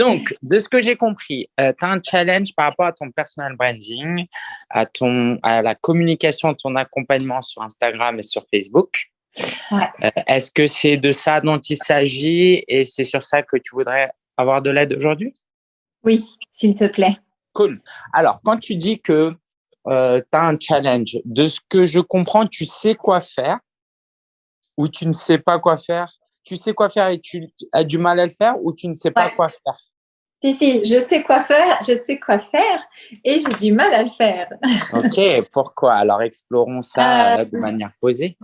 Donc, de ce que j'ai compris, tu as un challenge par rapport à ton personal branding, à, ton, à la communication, ton accompagnement sur Instagram et sur Facebook. Est-ce que c'est de ça dont il s'agit et c'est sur ça que tu voudrais avoir de l'aide aujourd'hui? Oui, s'il te plaît. Cool. Alors, quand tu dis que euh, tu as un challenge, de ce que je comprends, tu sais quoi faire ou tu ne sais pas quoi faire? Tu sais quoi faire et tu as du mal à le faire ou tu ne sais pas quoi faire? Si, si, je sais quoi faire, je sais quoi faire et j'ai du mal à le faire. ok, pourquoi? Alors, explorons ça euh, de manière posée.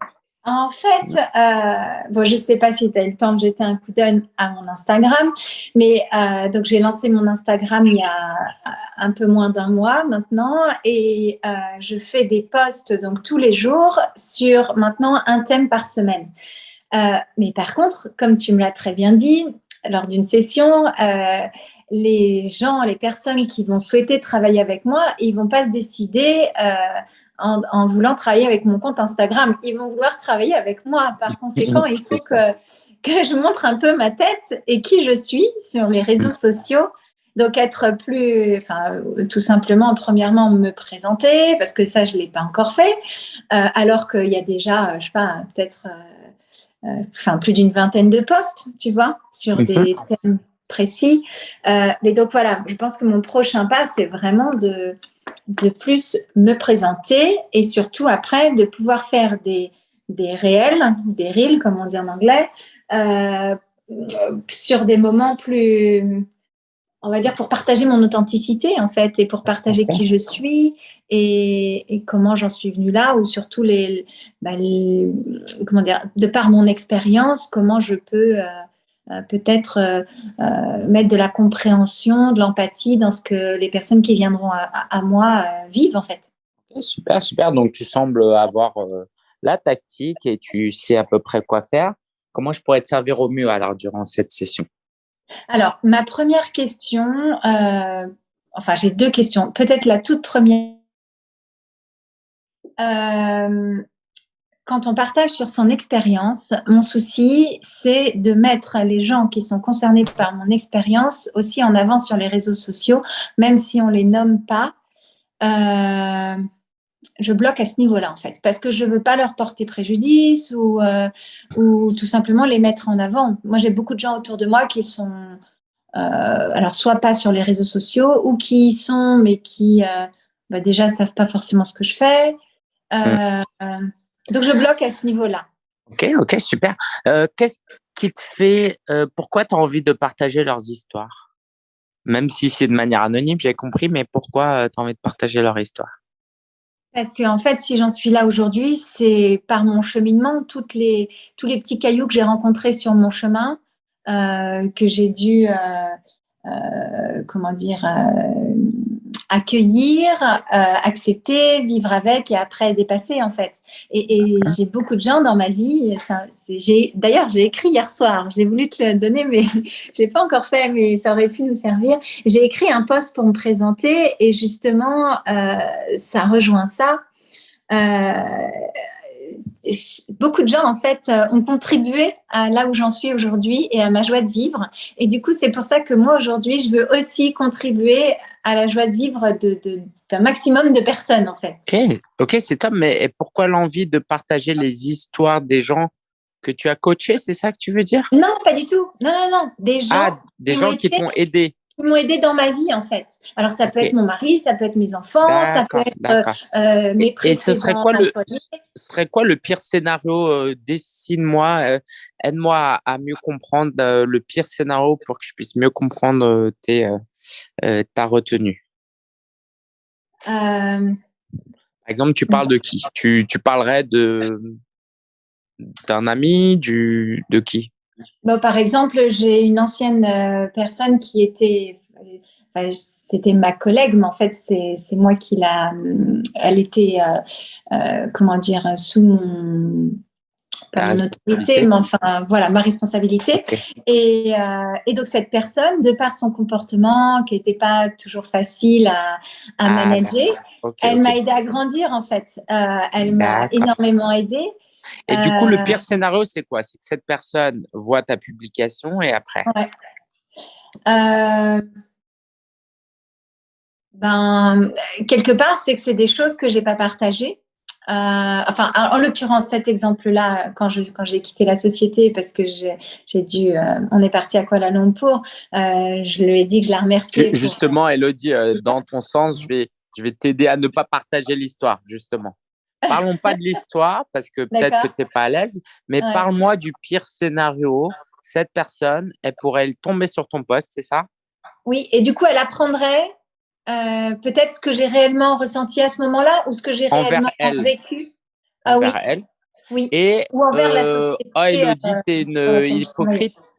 En fait, euh, bon, je ne sais pas si tu as eu le temps de jeter un coup d'œil à mon Instagram, mais euh, donc j'ai lancé mon Instagram il y a un peu moins d'un mois maintenant et je fais des posts donc tous les jours sur maintenant un thème par semaine. mais par contre, comme tu me l'as très bien dit, lors d'une session, les gens, les personnes qui vont souhaiter travailler avec moi, ils vont pas se décider en, voulant travailler avec mon compte Instagram. Ils vont vouloir travailler avec moi. Par conséquent, il faut que, que je montre un peu ma tête et qui je suis sur les réseaux sociaux. Donc, être plus, enfin, tout simplement, premièrement, me présenter, parce que ça, je ne l'ai pas encore fait, euh, alors qu'il y a déjà, je sais pas, peut-être, euh, euh, enfin, plus d'une vingtaine de posts, tu vois, sur des thèmes précis. mais donc, voilà, je pense que mon prochain pas, c'est vraiment de, de plus me présenter et surtout après de pouvoir faire des, des réels, des reels comme on dit en anglais, euh, sur des moments plus, on va dire, pour partager mon authenticité en fait et pour partager qui je suis et, comment j'en suis venue là ou surtout bah, les, comment dire, de par mon expérience, comment je peux euh, euh, peut-être euh, euh, mettre de la compréhension, de l'empathie dans ce que les personnes qui viendront à, moi vivent en fait. super, super. Donc tu sembles avoir la tactique et tu sais à peu près quoi faire. Comment je pourrais te servir au mieux alors durant cette session? Alors, ma première question, enfin j'ai deux questions. Peut-être la toute première quand on partage sur son expérience, mon souci, c'est de mettre les gens qui sont concernés par mon expérience aussi en avant sur les réseaux sociaux, même si on les nomme pas. Euh, je bloque à ce niveau-là, en fait, parce que je veux pas leur porter préjudice ou, euh, ou tout simplement les mettre en avant. Moi, j'ai beaucoup de gens autour de moi qui sont, euh, alors, soit pas sur les réseaux sociaux ou qui y sont, mais qui bah, déjà savent pas forcément ce que je fais. Mmh. Donc, je bloque à ce niveau-là. Ok, ok, super. Euh, qu'est-ce qui te fait, euh, pourquoi tu as envie de partager leurs histoires? Même si c'est de manière anonyme, j'ai compris, mais pourquoi euh, tu as envie de partager leur histoire? Parce que, en fait, si j'en suis là aujourd'hui, c'est par mon cheminement, toutes les, tous les petits cailloux que j'ai rencontrés sur mon chemin, que j'ai dû, comment dire, accueillir, euh, accepter, vivre avec et après dépasser en fait. Et, j'ai beaucoup de gens dans ma vie. J'ai d'ailleurs j'ai écrit hier soir. J'ai voulu te le donner, mais j'ai pas encore fait, mais ça aurait pu nous servir. J'ai écrit un post pour me présenter et justement euh, ça rejoint ça. Euh, beaucoup de gens en fait euh, ont contribué à là où j'en suis aujourd'hui et à ma joie de vivre. Et du coup, c'est pour ça que moi aujourd'hui, je veux aussi contribuer à la joie de vivre d'un maximum de personnes en fait. Ok, ok, c'est top. Mais pourquoi l'envie de partager les histoires des gens que tu as coachés C'est ça que tu veux dire? Non, pas du tout. Non, non, non. Des gens, ah, des gens qui t'ont aidé qui m'ont aidé dans ma vie en fait. Alors ça peut être mon mari, ça peut être mes enfants, ça peut être euh, mes Et ce serait quoi le serait quoi le pire scénario euh, Dessine-moi, euh, aide-moi à, mieux comprendre le pire scénario pour que je puisse mieux comprendre tes, ta retenue? Par exemple, tu parles de qui? Tu, tu parlerais de d'un ami, du de qui? Bon, par exemple, j'ai une ancienne euh, personne qui était, c'était ma collègue, mais en fait, c'est moi qui l'a, euh, elle était, euh, comment dire, sous mon, pas mon autorité, mais enfin, voilà, ma responsabilité. Et, et, donc, cette personne, de par son comportement, qui n'était pas toujours facile à, à ah, manager, elle m'a aidé à grandir, en fait. elle m'a énormément aidé. Et du coup, le pire euh. scénario, c'est quoi? C'est que cette personne voit ta publication et après? Ben, quelque part, c'est que c'est des choses que j'ai pas partagées. Euh, enfin, en, l'occurrence, cet exemple-là, quand je quand j'ai quitté la société parce que j'ai dû, euh, on est parti à Kuala Lumpur, euh, je lui ai dit que je la remerciais. Justement, Elodie, dans ton sens, je vais je vais t'aider à ne pas partager l'histoire, justement. Parlons pas de l'histoire parce que peut-être que tu n'es pas à l'aise, mais parle-moi du pire scénario. Cette personne, elle pourrait tomber sur ton poste, c'est ça? Oui, et du coup, elle apprendrait euh, peut-être ce que j'ai réellement ressenti à ce moment-là ou ce que j'ai réellement vécu? Ah, envers oui. elle. Oui. Et, ou envers la euh, société. Ah, Elodie, euh, t'es une hypocrite?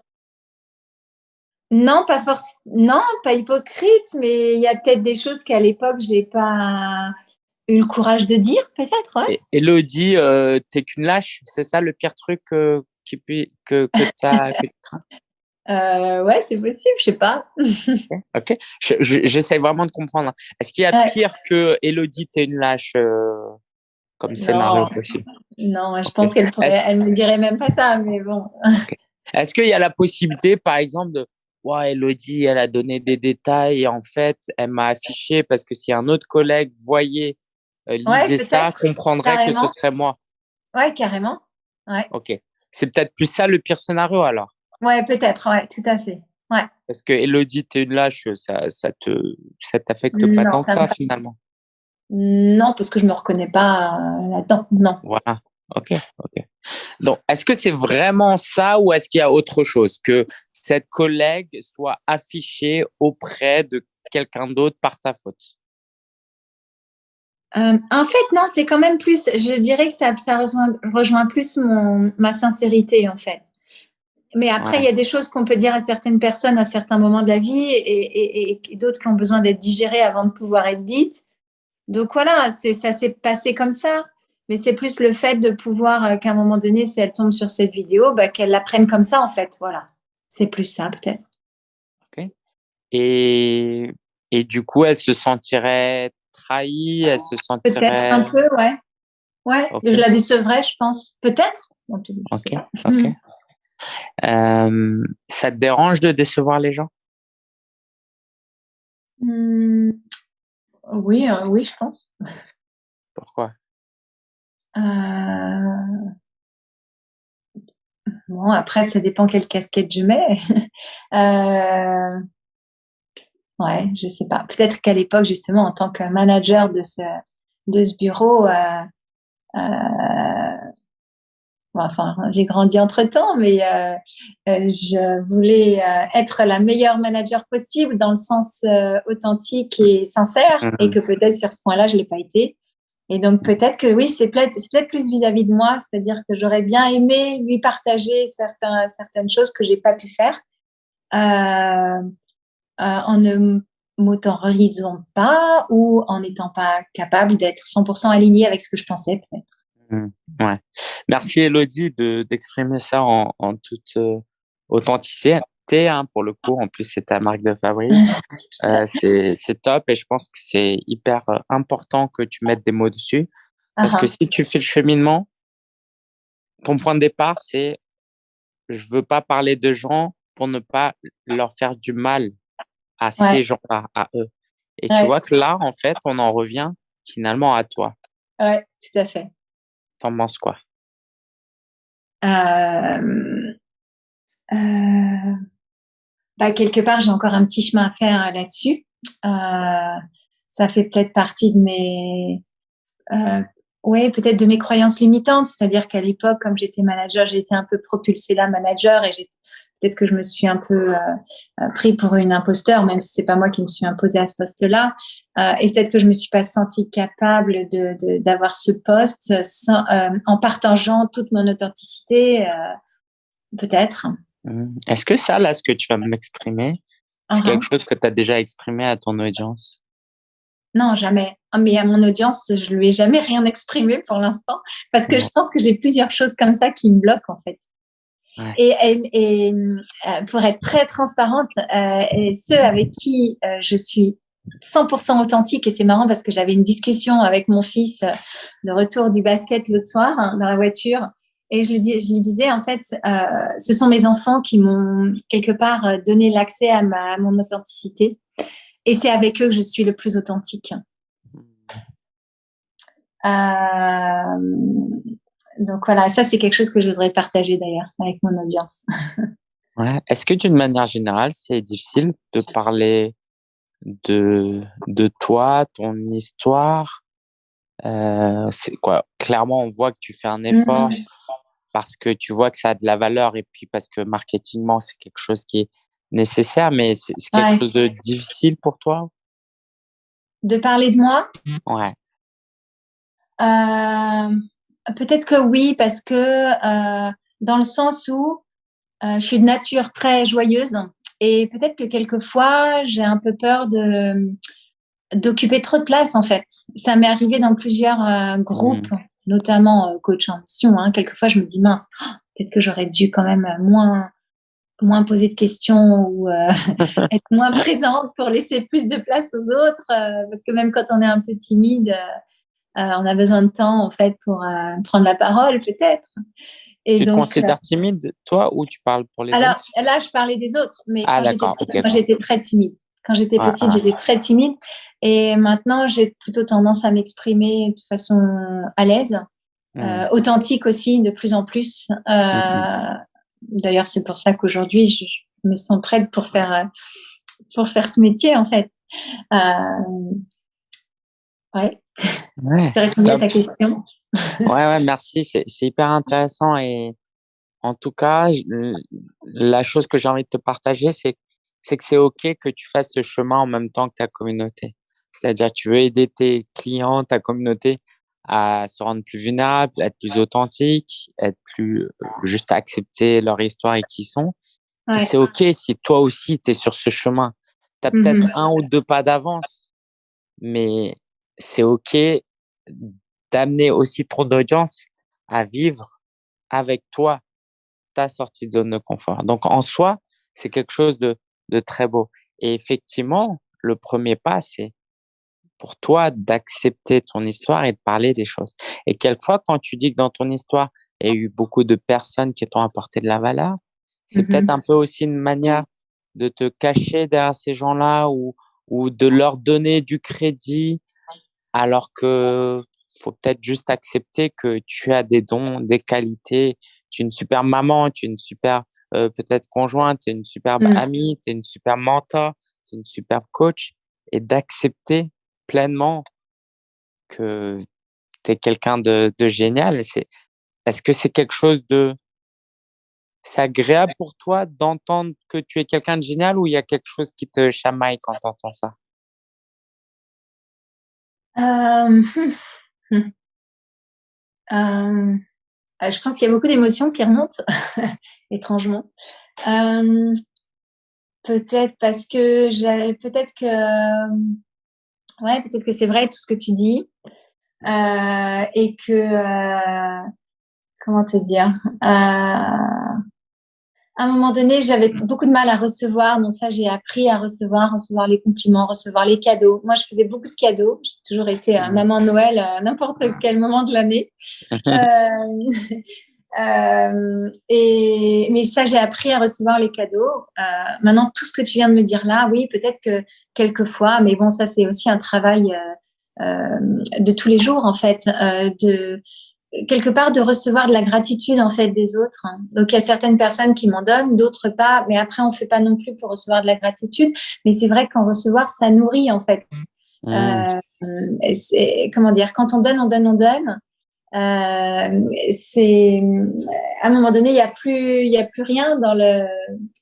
Non, pas forcément. Non, pas hypocrite, mais il y a peut-être des choses qu'à l'époque, j'ai pas eu le courage de dire, peut-être. Ouais. Elodie, euh, t'es qu'une lâche, c'est ça le pire truc qui que, que, que tu crains? Euh, ouais, c'est possible, je sais pas. ok, j'essaie vraiment de comprendre. Est-ce qu'il y a pire que Elodie, t'es une lâche euh, comme scénario possible? Non, je pense qu'elle elle ne dirait même pas ça, mais bon. Est-ce qu'il y a la possibilité, par exemple, de ouais, Elodie, elle a donné des détails et en fait, elle m'a affiché parce que si un autre collègue voyait, euh, lisait ça, comprendrait que ce serait moi. Ouais, carrément. Ouais. Ok. C'est peut-être plus ça le pire scénario alors? Ouais, peut-être, ouais, tout à fait. Ouais. Parce que Elodie, t'es une lâche, ça, ça te, ça t'affecte pas tant que ça, finalement. Non, parce que je me reconnais pas euh, là-dedans. Non. Voilà. Ok, ok. Donc, est-ce que c'est vraiment ça ou est-ce qu'il y a autre chose? Que cette collègue soit affichée auprès de quelqu'un d'autre par ta faute? Euh, En fait, non, c'est quand même plus. Je dirais que ça, ça rejoint, rejoint plus mon, ma sincérité, en fait. Mais après, il y a des choses qu'on peut dire à certaines personnes à certains moments de la vie et, d'autres qui ont besoin d'être digérées avant de pouvoir être dites. Donc voilà, ça s'est passé comme ça. Mais c'est plus le fait de pouvoir euh, qu'à un moment donné, si elle tombe sur cette vidéo, bah, qu'elle la prenne comme ça en fait. Voilà, c'est plus ça peut-être. Ok. Et, et du coup, elle se sentirait trahie, elle se sentirait. Peut-être un peu, ouais. Ouais, je la décevrais, je pense. Peut-être? Ok. Ok. Euh, ça te dérange de décevoir les gens? Mmh, Oui, euh, oui, je pense. Pourquoi? Euh, Bon, après, ça dépend quelle casquette je mets. Ouais, je sais pas. Peut-être qu'à l'époque, justement, en tant que manager de ce, de ce bureau, enfin, j'ai grandi entre temps, mais euh, euh, je voulais euh, être la meilleure manager possible dans le sens authentique et sincère, mmh. et que peut-être sur ce point-là, je l'ai pas été. Et donc peut-être que oui, c'est peut-être peut plus vis-à-vis de moi, c'est-à-dire que j'aurais bien aimé lui partager certains, certaines choses que j'ai pas pu faire en ne m'autorisant pas ou en n'étant pas capable d'être 100% aligné avec ce que je pensais peut-être. Mmh. ouais. Merci Elodie d'exprimer ça en, en toute euh, authenticité. Hein, pour le coup, en plus c'est ta marque de fabrique. Euh, c'est top et je pense que c'est hyper euh, important que tu mettes des mots dessus. Parce que si tu fais le cheminement, ton point de départ, c'est je veux pas parler de gens pour ne pas leur faire du mal à ces gens-là, à eux. Et tu vois que là, en fait, on en revient finalement à toi. Ouais, tout à fait. T'en penses quoi? Euh, euh, bah, Quelque part, j'ai encore un petit chemin à faire euh, là-dessus. ça fait peut-être partie de mes... oui, peut-être de mes croyances limitantes. C'est-à-dire qu'à l'époque, comme j'étais manager, j'ai été un peu propulsée là, manager, et j'étais peut-être que je me suis un peu euh, euh, pris pour une imposteur, même si c'est pas moi qui me suis imposée à ce poste-là. Euh, et peut-être que je me suis pas sentie capable de, d'avoir ce poste sans, en partageant toute mon authenticité, peut-être. Mmh. Est-ce que ça, là, ce que tu vas m'exprimer, c'est uh-huh. quelque chose que tu as déjà exprimé à ton audience? Non, jamais. Ah, mais à mon audience, je lui ai jamais rien exprimé pour l'instant, parce que je pense que j'ai plusieurs choses comme ça qui me bloquent en fait. Et, euh, pour être très transparente, euh, et ceux avec qui euh, je suis 100% authentique, et c'est marrant parce que j'avais une discussion avec mon fils de retour du basket le soir hein, dans la voiture, Et je lui, dis, je lui disais, en fait, ce sont mes enfants qui m'ont quelque part donné l'accès à, ma, mon authenticité. Et c'est avec eux que je suis le plus authentique. Euh, donc voilà, ça c'est quelque chose que je voudrais partager d'ailleurs avec mon audience. Ouais. Est-ce que d'une manière générale, c'est difficile de parler de, de toi, ton histoire? Euh, C'est quoi? Clairement, on voit que tu fais un effort mmh. parce que tu vois que ça a de la valeur et puis parce que marketingement, c'est quelque chose qui est nécessaire, mais c'est quelque chose de difficile pour toi? De parler de moi? Ouais. Euh, Peut-être que oui, parce que euh, dans le sens où euh, je suis de nature très joyeuse et peut-être que quelquefois j'ai un peu peur de d'occuper trop de place en fait. Ça m'est arrivé dans plusieurs euh, groupes, mmh. notamment euh, coach en mission. Hein. Quelquefois je me dis mince, oh, peut-être que j'aurais dû quand même moins moins poser de questions ou euh, être moins présente pour laisser plus de place aux autres euh, parce que même quand on est un peu timide on a besoin de temps en fait pour prendre la parole peut-être tu te considères euh, timide, toi, ou tu parles pour les alors, autres? Alors là, je parlais des autres, mais ah, quand j'étais très timide. Quand j'étais petite, j'étais très timide. Et maintenant, j'ai plutôt tendance à m'exprimer de façon à l'aise, mmh. euh, authentique aussi, de plus en plus. Euh, mmh. D'ailleurs, c'est pour ça qu'aujourd'hui, je, me sens prête pour faire, pour faire ce métier, en fait. Ouais. ouais. répondu à ta question ouais, ouais, merci. C'est hyper intéressant. Et en tout cas, la chose que j'ai envie de te partager, c'est que c'est OK que tu fasses ce chemin en même temps que ta communauté. C'est-à-dire, tu veux aider tes clients, ta communauté à se rendre plus vulnérables, être plus authentique, être plus euh, juste accepter leur histoire et qui ils sont. C'est OK si toi aussi, tu es sur ce chemin. Tu as peut-être mmh un ou deux pas d'avance, mais c'est OK d'amener aussi ton audience à vivre avec toi ta sortie de zone de confort. Donc, en soi, c'est quelque chose de, de très beau. Et effectivement, le premier pas, c'est pour toi d'accepter ton histoire et de parler des choses. Et quelquefois, quand tu dis que dans ton histoire, il y a eu beaucoup de personnes qui t'ont apporté de la valeur, c'est mmh peut-être un peu aussi une manière de te cacher derrière ces gens-là ou, ou de leur donner du crédit alors que faut peut-être juste accepter que tu as des dons, des qualités. Tu es une super maman, tu es une super euh, peut-être conjointe, tu es une superbe mmh. amie, tu es une super mentor, tu es une superbe coach et d'accepter pleinement que tu es quelqu'un de, de génial. C'est, est-ce que c'est quelque chose de... C'est agréable pour toi d'entendre que tu es quelqu'un de génial ou il y a quelque chose qui te chamaille quand tu entends ça? Euh... Mmh. Euh, je pense qu'il y a beaucoup d'émotions qui remontent, étrangement. Euh, peut-être parce que j'ai, peut-être que, ouais, peut-être que c'est vrai tout ce que tu dis et que, comment te dire, à un moment donné, j'avais beaucoup de mal à recevoir. Donc ça, j'ai appris à recevoir, recevoir les compliments, recevoir les cadeaux. Moi, je faisais beaucoup de cadeaux. J'ai toujours été euh, maman Noël à n'importe quel moment de l'année. euh, euh, et mais ça, j'ai appris à recevoir les cadeaux. Euh, maintenant, tout ce que tu viens de me dire là, oui, peut-être que quelquefois, mais bon, ça, c'est aussi un travail euh, euh, de tous les jours en fait, de quelque part de recevoir de la gratitude en fait des autres. Donc il y a certaines personnes qui m'en donnent, d'autres pas, mais après on fait pas non plus pour recevoir de la gratitude. Mais c'est vrai qu'en recevoir ça nourrit en fait. Mmh. Euh, c'est comment dire quand on donne, on donne, on donne. Euh, c'est à un moment donné, il y a plus, il y a plus rien dans le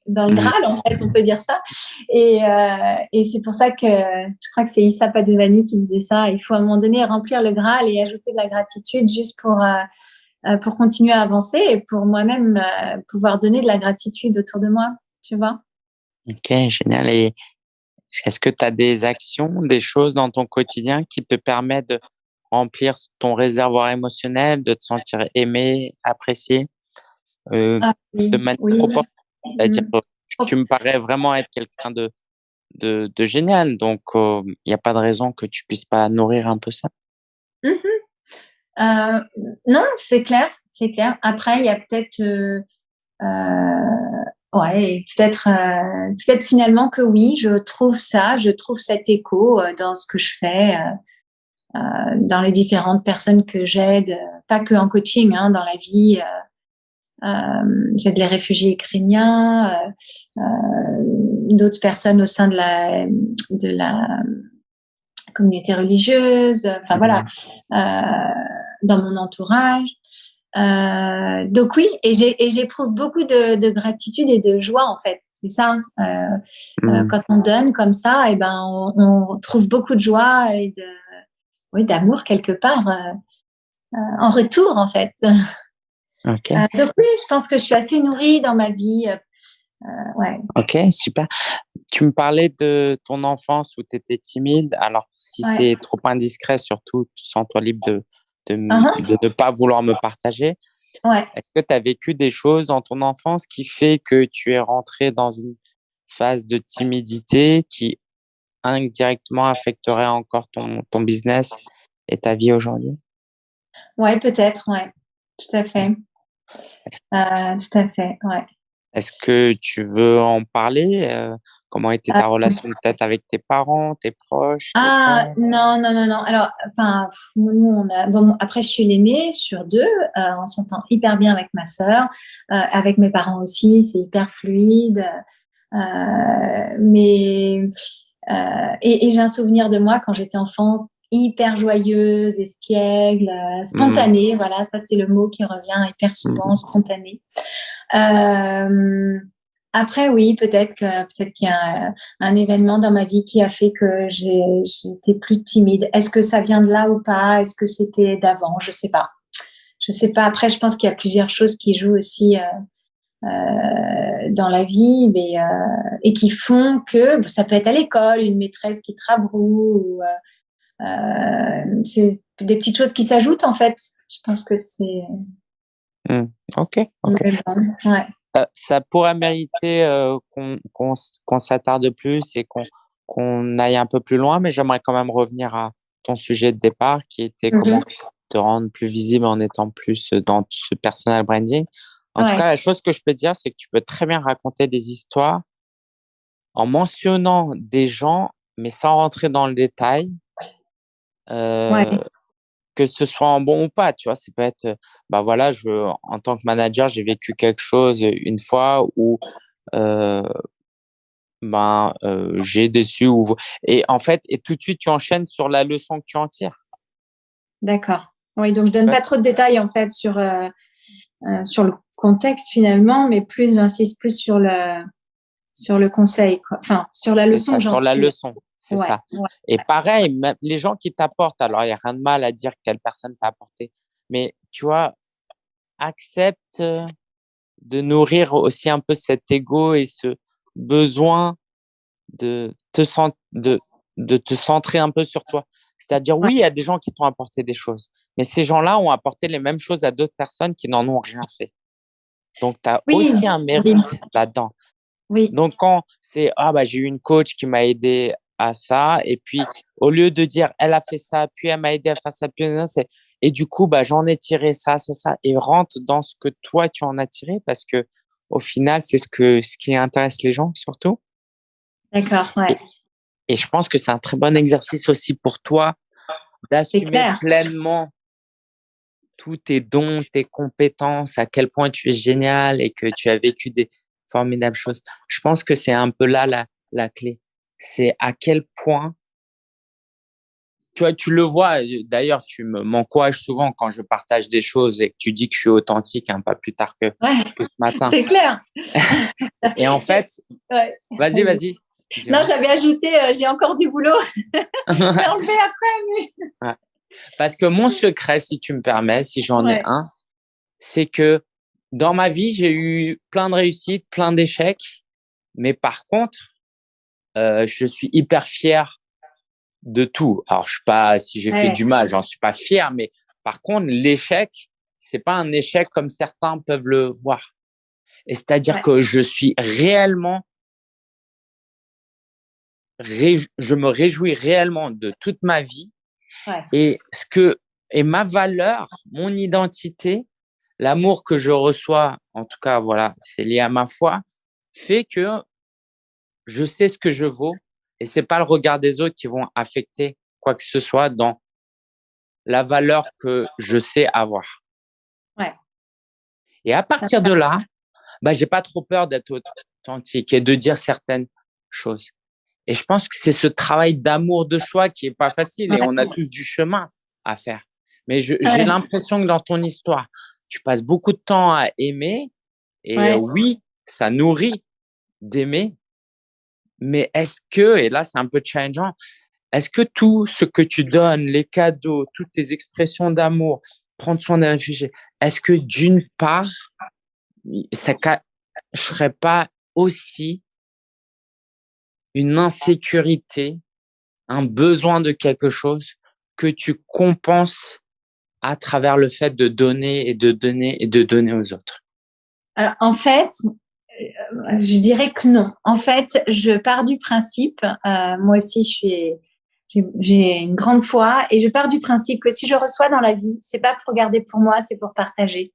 dans le mm. Graal en fait, on peut dire ça. Et, euh, et c'est pour ça que je crois que c'est Issa Padovani qui disait ça. Il faut à un moment donné remplir le Graal et ajouter de la gratitude juste pour euh, euh pour continuer à avancer et pour moi-même euh, pouvoir donner de la gratitude autour de moi. Tu vois Ok, génial. Et est-ce que tu as des actions, des choses dans ton quotidien qui te permettent de remplir ton réservoir émotionnel, de te sentir aimé, apprécié euh, ah de manière C'est-à-dire, mmh. tu me parais vraiment être quelqu'un de, de, de, génial, donc il n'y a pas de raison que tu puisses pas nourrir un peu ça. Mmh euh, non, c'est clair, c'est clair. Après, il y a peut-être, ouais, peut-être, peut-être finalement que oui, je trouve ça, je trouve cet écho dans ce que je fais, dans les différentes personnes que j'aide, pas que en coaching, hein, dans la vie. j'aide les réfugiés ukrainiens, d'autres personnes au sein de la, de la communauté religieuse, enfin voilà, euh, dans mon entourage. Euh, donc oui, et j'éprouve beaucoup de, gratitude et de joie en fait. C'est ça. Euh, mm. quand on donne comme ça, et eh ben on, trouve beaucoup de joie et de, oui, d'amour quelque part en retour en fait. donc oui, je pense que je suis assez nourrie dans ma vie euh, ouais. Ok, super. Tu me parlais de ton enfance où tu étais timide. Alors, si c'est trop indiscret, surtout, sens-toi libre de, de, uh-huh. ne pas vouloir me partager. Ouais. Est-ce que tu as vécu des choses dans ton enfance qui fait que tu es rentré dans une phase de timidité qui indirectement affecterait encore ton, ton business et ta vie aujourd'hui? Ouais, peut-être, ouais. Tout à fait. Euh, tout à fait, ouais. Est-ce que tu veux en parler? Euh, Comment était ta ah, relation peut-être avec tes parents, tes proches Ah non, non, non, non. Alors, enfin, nous, on a. Bon, après, je suis l'aînée sur deux. Euh, on s'entend hyper bien avec ma sœur, euh, avec mes parents aussi. C'est hyper fluide. mais et, j'ai un souvenir de moi quand j'étais enfant hyper joyeuse, espiègle, mmh. spontanée. Voilà, ça c'est le mot qui revient hyper souvent, mmh. spontanée. Euh, après, oui, peut-être que peut-être qu'il y a un, événement dans ma vie qui a fait que j'étais plus timide. Est-ce que ça vient de là ou pas? Est-ce que c'était d'avant? Je sais pas. Je sais pas. Après, je pense qu'il y a plusieurs choses qui jouent aussi euh, euh, dans la vie, mais euh, et qui font que ça peut être à l'école, une maîtresse qui te rabroue. Euh, c'est des petites choses qui s'ajoutent en fait. Je pense que c'est Mmh. Ok. Ça, pourrait mériter euh, qu'on s'attarde plus et qu'on aille un peu plus loin, mais j'aimerais quand même revenir à ton sujet de départ qui était mmh comment te rendre plus visible en étant plus dans ce personal branding. En tout cas, la chose que je peux dire, c'est que tu peux très bien raconter des histoires en mentionnant des gens, mais sans rentrer dans le détail. Euh, que ce soit en bon ou pas, tu vois, c'est peut être, bah voilà, je, en tant que manager, j'ai vécu quelque chose une fois où, euh, ben, euh, j'ai déçu ou, et en fait, et tout de suite, tu enchaînes sur la leçon que tu en tires. D'accord. Oui, donc je donne pas trop de détails en fait sur euh, euh, sur le contexte finalement, mais plus j'insiste plus sur le sur le conseil, quoi. enfin sur la leçon. Sur la leçon. C'est ça. Et pareil, les gens qui t'apportent, alors il n'y a rien de mal à dire quelle personne t'a apporté, mais tu vois, accepte de nourrir aussi un peu cet ego et ce besoin de te, de, de te centrer un peu sur toi. C'est-à-dire, oui, il y a des gens qui t'ont apporté des choses, mais ces gens-là ont apporté les mêmes choses à d'autres personnes qui n'en ont rien fait. Donc, tu as aussi un mérite là-dedans. Oui. Donc, quand c'est, ah, bah, j'ai eu une coach qui m'a aidé à ça. Et puis, au lieu de dire, elle a fait ça, puis elle m'a aidé à faire ça, puis c'est, et du coup, bah, j'en ai tiré ça, ça, ça, et rentre dans ce que toi, tu en as tiré, parce que au final, c'est ce, que, ce qui intéresse les gens, surtout. D'accord, ouais. Et, je pense que c'est un très bon exercice aussi pour toi d'assumer pleinement tous tes dons, tes compétences, à quel point tu es génial et que tu as vécu des formidables choses. Je pense que c'est un peu là la, la clé c'est à quel point tu vois, tu le vois. D'ailleurs, tu m'encourages souvent quand je partage des choses et que tu dis que je suis authentique, hein, pas plus tard que, ce matin. C'est clair. et en fait, vas-y, vas-y. Non, j'avais ajouté, euh, j'ai encore du boulot. je vais enlever après. Parce que mon secret, si tu me permets, si j'en ai un, c'est que dans ma vie, j'ai eu plein de réussites, plein d'échecs. Mais par contre, euh, je suis hyper fier de tout. Alors, je suis pas, si j'ai fait du mal, j'en suis pas fier, mais par contre, l'échec, c'est pas un échec comme certains peuvent le voir. Et c'est-à-dire que je suis réellement, je me réjouis réellement de toute ma vie. Et ce que, et ma valeur, mon identité l'amour que je reçois, en tout cas, voilà, c'est lié à ma foi, fait que je sais ce que je vaux et c'est pas le regard des autres qui vont affecter quoi que ce soit dans la valeur que je sais avoir. Ouais. Et à partir de là, bah, j'ai pas trop peur d'être authentique et de dire certaines choses. Et je pense que c'est ce travail d'amour de soi qui est pas facile et on a tous du chemin à faire. Mais j'ai l'impression que dans ton histoire, tu passes beaucoup de temps à aimer et oui, ça nourrit d'aimer. Mais est-ce que, et là c'est un peu challengeant, est-ce que tout ce que tu donnes, les cadeaux, toutes tes expressions d'amour, prendre soin des réfugiés, est-ce que d'une part, ça ne serait pas aussi une insécurité, un besoin de quelque chose que tu compenses à travers le fait de donner et de donner et de donner aux autres en fait, euh, je dirais que non. En fait, je pars du principe, euh, moi aussi, je suis, j'ai une grande foi et je pars du principe que si je reçois dans la vie, c'est pas pour garder pour moi, c'est pour partager.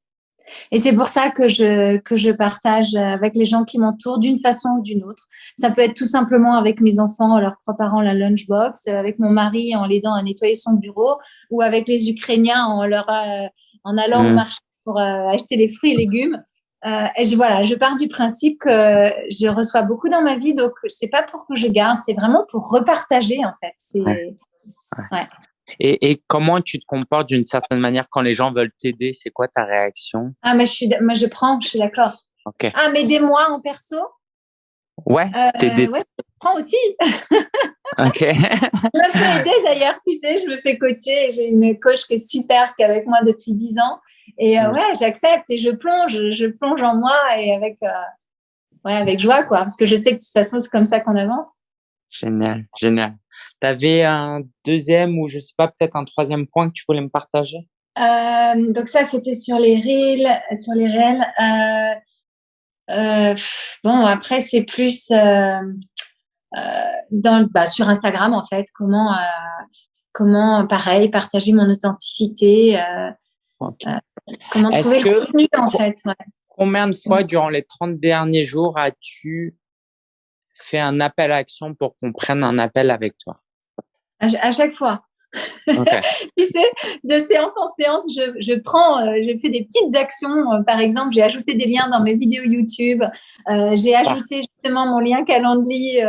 Et c'est pour ça que je, que je partage avec les gens qui m'entourent d'une façon ou d'une autre. Ça peut être tout simplement avec mes enfants en leur préparant la lunchbox, avec mon mari en l'aidant à nettoyer son bureau, ou avec les Ukrainiens en, leur, euh, en allant au marché pour euh, acheter les fruits et légumes. Euh, et je, voilà, je pars du principe que je reçois beaucoup dans ma vie, donc c'est pas pour que je garde, c'est vraiment pour repartager en fait. C'est ouais. Et, et, comment tu te comportes d'une certaine manière quand les gens veulent t'aider? C'est quoi ta réaction? Ah, mais je, suis, moi, je prends, je suis d'accord. Okay. Ah, mais moi en perso Ouais, euh, ouais, je prends aussi. ok. je me fais aider d'ailleurs, tu sais, je me fais coacher. J'ai une coach qui est super, qui est avec moi depuis 10 ans. Et euh, mm. ouais, j'accepte et je plonge, je plonge en moi et avec, euh, ouais, avec joie, quoi. Parce que je sais que de toute façon, c'est comme ça qu'on avance. Génial, génial. Tu avais un deuxième ou je sais pas, peut-être un troisième point que tu voulais me partager? Euh, Donc ça, c'était sur les reels, sur les réels. Euh, euh, bon, après, c'est plus dans, bah, sur Instagram, en fait, comment, comment, pareil, partager mon authenticité, comment trouver le contenu, en fait. Combien de fois durant les 30 derniers jours as-tu fait un appel à action pour qu'on prenne un appel avec toi à, chaque fois. tu sais, de séance en séance, je, je prends, euh, je fais des petites actions. Euh, par exemple, j'ai ajouté des liens dans mes vidéos YouTube. Euh, j'ai ajouté justement mon lien Calendly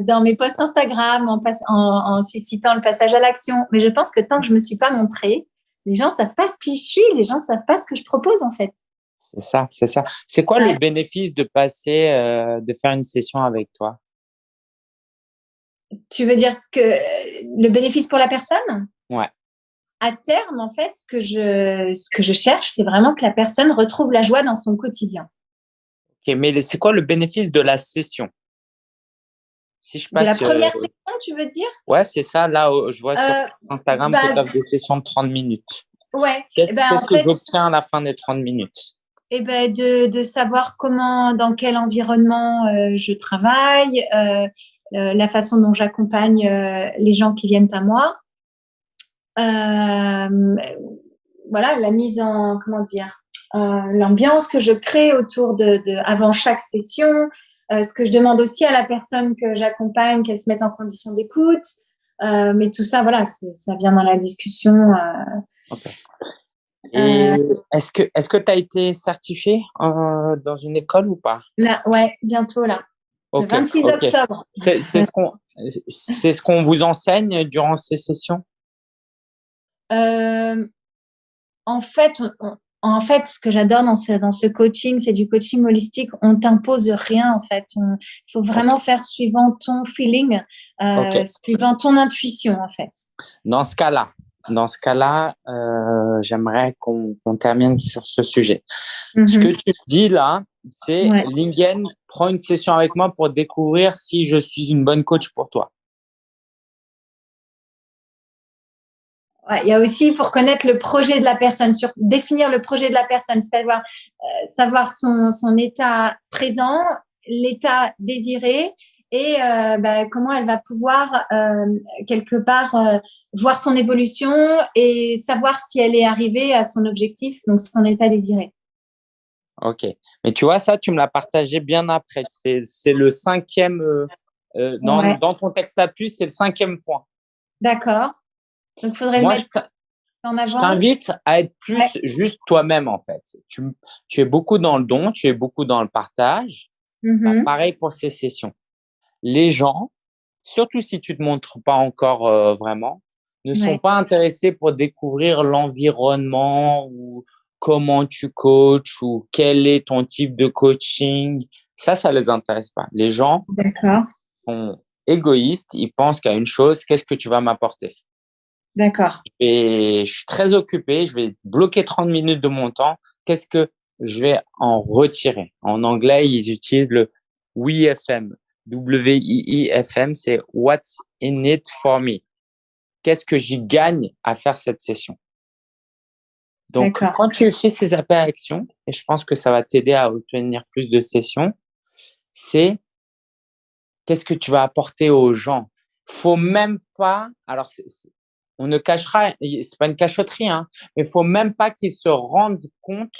dans mes posts Instagram en, en, en, suscitant le passage à l'action. Mais je pense que tant que je me suis pas montrée, les gens savent pas ce qui je suis, les gens savent pas ce que je propose en fait. C'est ça, c'est ça. C'est quoi le bénéfice de passer, de faire une session avec toi? Tu veux dire ce que le bénéfice pour la personne? Ouais. À terme, en fait, ce que je, ce que je cherche, c'est vraiment que la personne retrouve la joie dans son quotidien. Ok, mais c'est quoi le bénéfice de la session? Si je passe, De la première euh, session, tu veux dire? Ouais, c'est ça. Là, je vois sur euh, Instagram bah, que tu des sessions de 30 minutes. Ouais. Qu'est-ce ben, que j'obtiens à la fin des 30 minutes? Eh ben de, savoir comment, dans quel environnement euh, je travaille, euh, la façon dont j'accompagne euh, les gens qui viennent à moi. Euh, voilà, la mise en, comment dire, l'ambiance que je crée autour de avant chaque session, ce que je demande aussi à la personne que j'accompagne, qu'elle se mette en condition d'écoute. mais tout ça, voilà, ça vient dans la discussion. Est-ce que est-ce que tu as été certifié dans une école ou pas? Là, ouais, bientôt là. 26 octobre. C'est ce qu'on ce qu'on vous enseigne durant ces sessions? Euh, En fait, en fait, ce que j'adore dans ce, dans ce coaching, c'est du coaching holistique. On t'impose rien, en fait. Il faut vraiment faire suivant ton feeling, euh, suivant ton intuition, en fait. Dans ce cas-là, dans ce cas-là, euh, j'aimerais qu'on termine sur ce sujet. Ce mm-hmm. que tu dis là, c'est Lingen prend une session avec moi pour découvrir si je suis une bonne coach pour toi. il y a aussi pour connaître le projet de la personne, sur définir le projet de la personne, c'est-à-dire euh, savoir son, son, état présent, l'état désiré et euh, bah, comment elle va pouvoir euh, quelque part voir son évolution et savoir si elle est arrivée à son objectif, donc son état désiré. Ok. Mais tu vois, ça, tu me l'as partagé bien après. C'est le cinquième, euh, euh, dans, dans, ton texte à puce, c'est le cinquième point. D'accord. Donc, il faudrait le mettre en avant. Je t'invite à être plus juste toi-même, en fait. Tu, tu, es beaucoup dans le don, tu es beaucoup dans le partage. Bah, mm-hmm. pareil pour ces sessions. Les gens, surtout si tu te montres pas encore euh, vraiment, ne sont pas intéressés pour découvrir l'environnement ou comment tu coaches ou quel est ton type de coaching. Ça, ça les intéresse pas. Les gens sont égoïstes. Ils pensent qu'à une chose, qu'est-ce que tu vas m'apporter? D'accord. Et je suis très occupé. Je vais bloquer 30 minutes de mon temps. Qu'est-ce que je vais en retirer? En anglais, ils utilisent le WIFM. W-I-I-F-M, c'est What's in it for me? Qu'est-ce que j'y gagne à faire cette session? Donc, quand tu fais ces appels à action, et je pense que ça va t'aider à obtenir plus de sessions, c'est qu'est-ce que tu vas apporter aux gens? Faut même pas, alors on ne cachera, c'est pas une cachotterie, hein, mais faut même pas qu'ils se rendent compte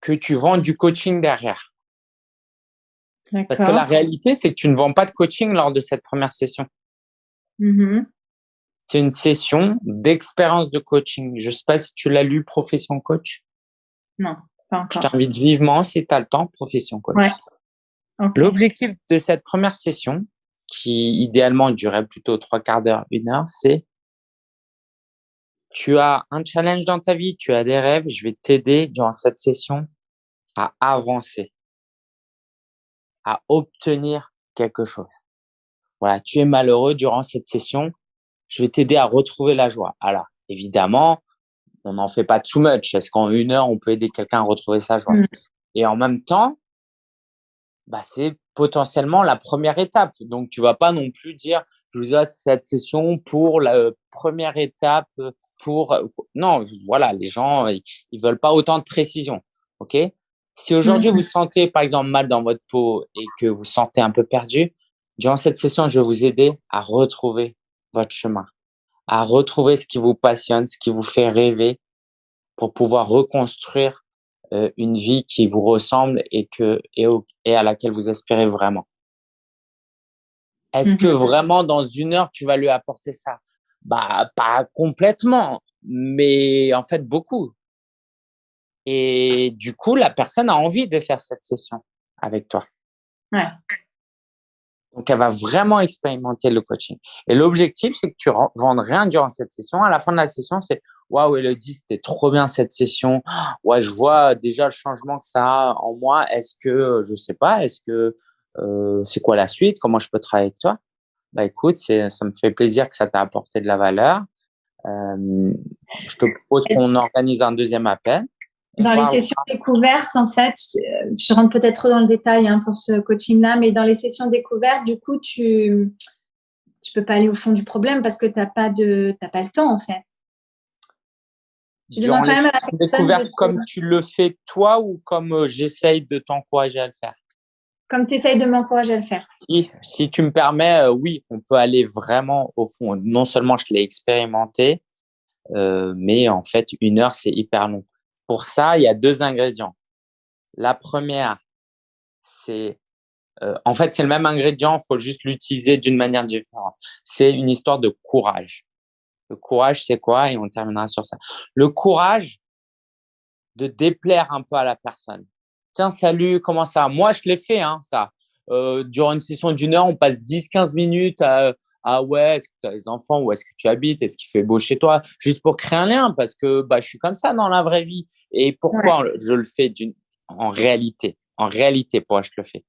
que tu vends du coaching derrière. Parce que la réalité, c'est que tu ne vends pas de coaching lors de cette première session. Mm-hmm. C'est une session d'expérience de coaching. Je ne sais pas si tu l'as lu, Profession Coach. Non, pas encore. Je t'invite vivement, si tu as le temps, Profession Coach. L'objectif de cette première session, qui idéalement durait plutôt trois quarts d'heure, une heure, c'est tu as un challenge dans ta vie, tu as des rêves, je vais t'aider durant cette session à avancer à obtenir quelque chose. Voilà, tu es malheureux durant cette session, je vais t'aider à retrouver la joie. Alors, évidemment, on n'en fait pas too much. Est-ce qu'en une heure, on peut aider quelqu'un à retrouver sa joie? Mmh. Et en même temps, bah, c'est potentiellement la première étape. Donc, tu vas pas non plus dire, je vous ai cette session pour la première étape, pour non, voilà, les gens, ils, ils veulent pas autant de précision. OK? Si aujourd'hui vous sentez par exemple mal dans votre peau et que vous sentez un peu perdu, durant cette session, je vais vous aider à retrouver votre chemin, à retrouver ce qui vous passionne, ce qui vous fait rêver pour pouvoir reconstruire euh, une vie qui vous ressemble et que et, et à laquelle vous espérez vraiment. Est-ce que mmh vraiment dans une heure tu vas lui apporter ça? Bah pas complètement, mais en fait beaucoup. Et du coup, la personne a envie de faire cette session avec toi. Ouais. Donc, elle va vraiment expérimenter le coaching. Et l'objectif, c'est que tu vendes rien durant cette session. À la fin de la session, c'est waouh, Elodie, c'était trop bien cette session. Ouais, je vois déjà le changement que ça a en moi. Est-ce que, je sais pas, est-ce que euh, c'est quoi la suite? Comment je peux travailler avec toi? Bah écoute, c'est, ça me fait plaisir que ça t'a apporté de la valeur. Euh, je te propose qu'on organise un deuxième appel. Dans les sessions découvertes, en fait, je rentre peut-être trop dans le détail hein, pour ce coaching-là, mais dans les sessions découvertes, du coup, tu tu peux pas aller au fond du problème parce que tu n'as pas, de, pas le temps, en fait. Tu demandes quand même à la découverte comme tu le fais toi ou comme euh, j'essaye de t'encourager à le faire? Comme tu essayes de m'encourager à le faire. Si, si tu me permets, euh, oui, on peut aller vraiment au fond. Non seulement je l'ai expérimenté, euh, mais en fait, une heure, c'est hyper long. Pour ça, il y a deux ingrédients. La première, c'est euh, en fait, c'est le même ingrédient, il faut juste l'utiliser d'une manière différente. C'est une histoire de courage. Le courage, c'est quoi? Et on terminera sur ça. Le courage de déplaire un peu à la personne. Tiens, salut, comment ça? Moi, je l'ai fait, hein, ça. Euh, durant une session d'une heure, on passe 10-15 minutes à, ah ouais, est-ce que tu as des enfants, où est-ce que tu habites, est-ce qu'il fait beau chez toi, juste pour créer un lien, parce que bah, je suis comme ça dans la vraie vie. Et pourquoi je le fais d'une, en réalité, en réalité, pourquoi je le fais?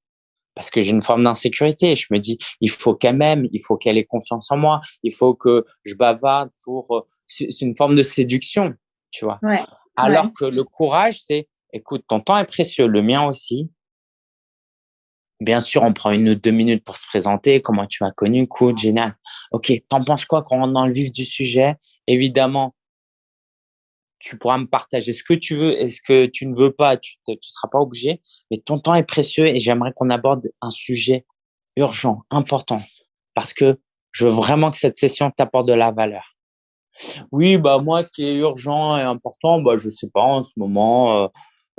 Parce que j'ai une forme d'insécurité. Je me dis, il faut qu'elle m'aime, il faut qu'elle ait confiance en moi, il faut que je bavarde pour. Euh, c'est une forme de séduction, tu vois? Alors que le courage, c'est, écoute, ton temps est précieux, le mien aussi. Bien sûr, on prend une ou deux minutes pour se présenter, comment tu m'as connu, cool, génial. Ok, t'en penses quoi quand on rentre dans le vif du sujet? Évidemment, tu pourras me partager ce que tu veux et ce que tu ne veux pas, tu ne seras pas obligé, mais ton temps est précieux et j'aimerais qu'on aborde un sujet urgent, important, parce que je veux vraiment que cette session t'apporte de la valeur. Oui, bah moi, ce qui est urgent et important, bah je sais pas en ce moment. Euh,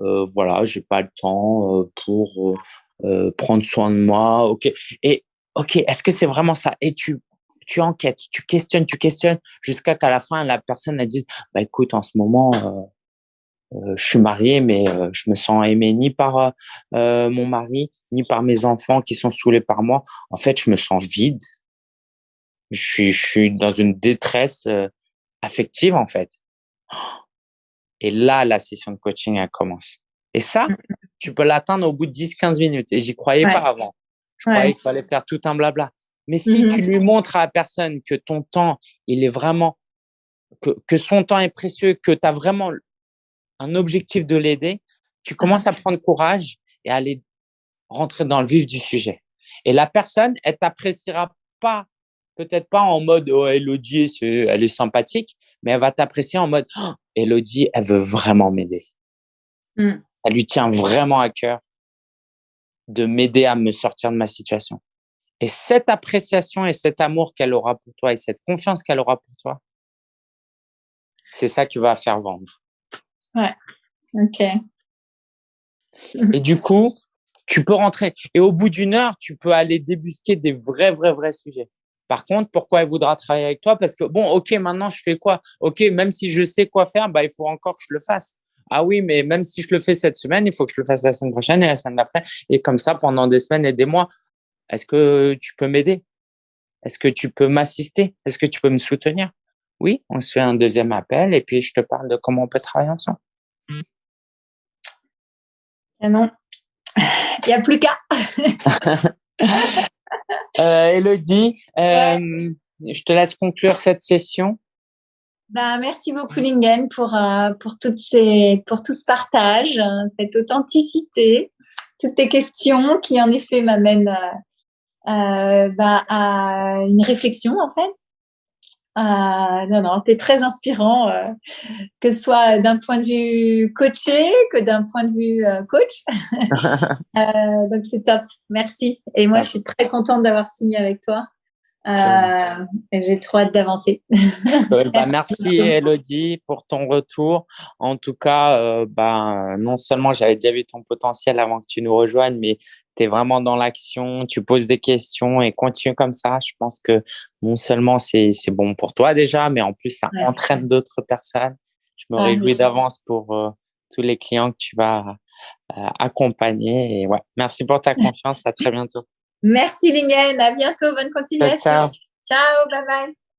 euh, voilà, j'ai pas le temps euh, pour euh, prendre soin de moi. Ok. Et ok, est-ce que c'est vraiment ça? Et tu tu enquêtes, tu questionnes, tu questionnes jusqu'à qu'à la fin la personne elle dise bah écoute en ce moment je suis marié mais je me sens aimé ni par mon mari ni par mes enfants qui sont saoulés par moi. En fait, je me sens vide. Je suis je suis dans une détresse affective en fait. Et là, la session de coaching, elle commence. Et ça, mmh. Tu peux l'atteindre au bout de 10-15 minutes. Et j'y croyais pas avant. Je croyais qu'il fallait faire tout un blabla. Mais si mmh tu lui montres à la personne que ton temps, il est vraiment, que, que son temps est précieux, que tu as vraiment un objectif de l'aider, tu commences à prendre courage et à aller rentrer dans le vif du sujet. Et la personne, elle t'appréciera pas peut-être pas en mode oh, Elodie, elle est sympathique, mais elle va t'apprécier en mode oh, Elodie, elle veut vraiment m'aider. Mmh. Ça lui tient vraiment à cœur de m'aider à me sortir de ma situation. Et cette appréciation et cet amour qu'elle aura pour toi et cette confiance qu'elle aura pour toi, c'est ça qui va faire vendre. Ouais, ok. Et du coup, tu peux rentrer. Et au bout d'une heure, tu peux aller débusquer des vrais, vrais, vrais sujets. Par contre, pourquoi elle voudra travailler avec toi? Parce que, bon, OK, maintenant, je fais quoi? OK, même si je sais quoi faire, bah, il faut encore que je le fasse. Ah oui, mais même si je le fais cette semaine, il faut que je le fasse la semaine prochaine et la semaine d'après. Et comme ça, pendant des semaines et des mois. Est-ce que tu peux m'aider? Est-ce que tu peux m'assister? Est-ce que tu peux me soutenir? Oui, on se fait un deuxième appel et puis je te parle de comment on peut travailler ensemble. non, il n'y a plus qu'à. Euh, Elodie, euh, je te laisse conclure cette session. Bah, merci beaucoup Lingen pour, euh, pour, toutes ces, pour tout ce partage, cette authenticité, toutes tes questions qui en effet m'amènent bah, à une réflexion en fait. non, non, tu es très inspirant, que ce soit d'un point de vue coaché que d'un point de vue coach. donc c'est top, merci. Et moi, je suis très contente d'avoir signé avec toi. Euh, j'ai trop hâte d'avancer. bah, merci Elodie pour ton retour. En tout cas, euh, bah, non seulement j'avais déjà vu ton potentiel avant que tu nous rejoignes, mais tu es vraiment dans l'action, tu poses des questions et continue comme ça. Je pense que non seulement c'est bon pour toi déjà, mais en plus ça entraîne d'autres personnes. Je me réjouis d'avance pour euh, tous les clients que tu vas accompagner. Et ouais, merci pour ta confiance. À très bientôt. Merci Lingen, à bientôt, bonne continuation. ciao, ciao bye bye.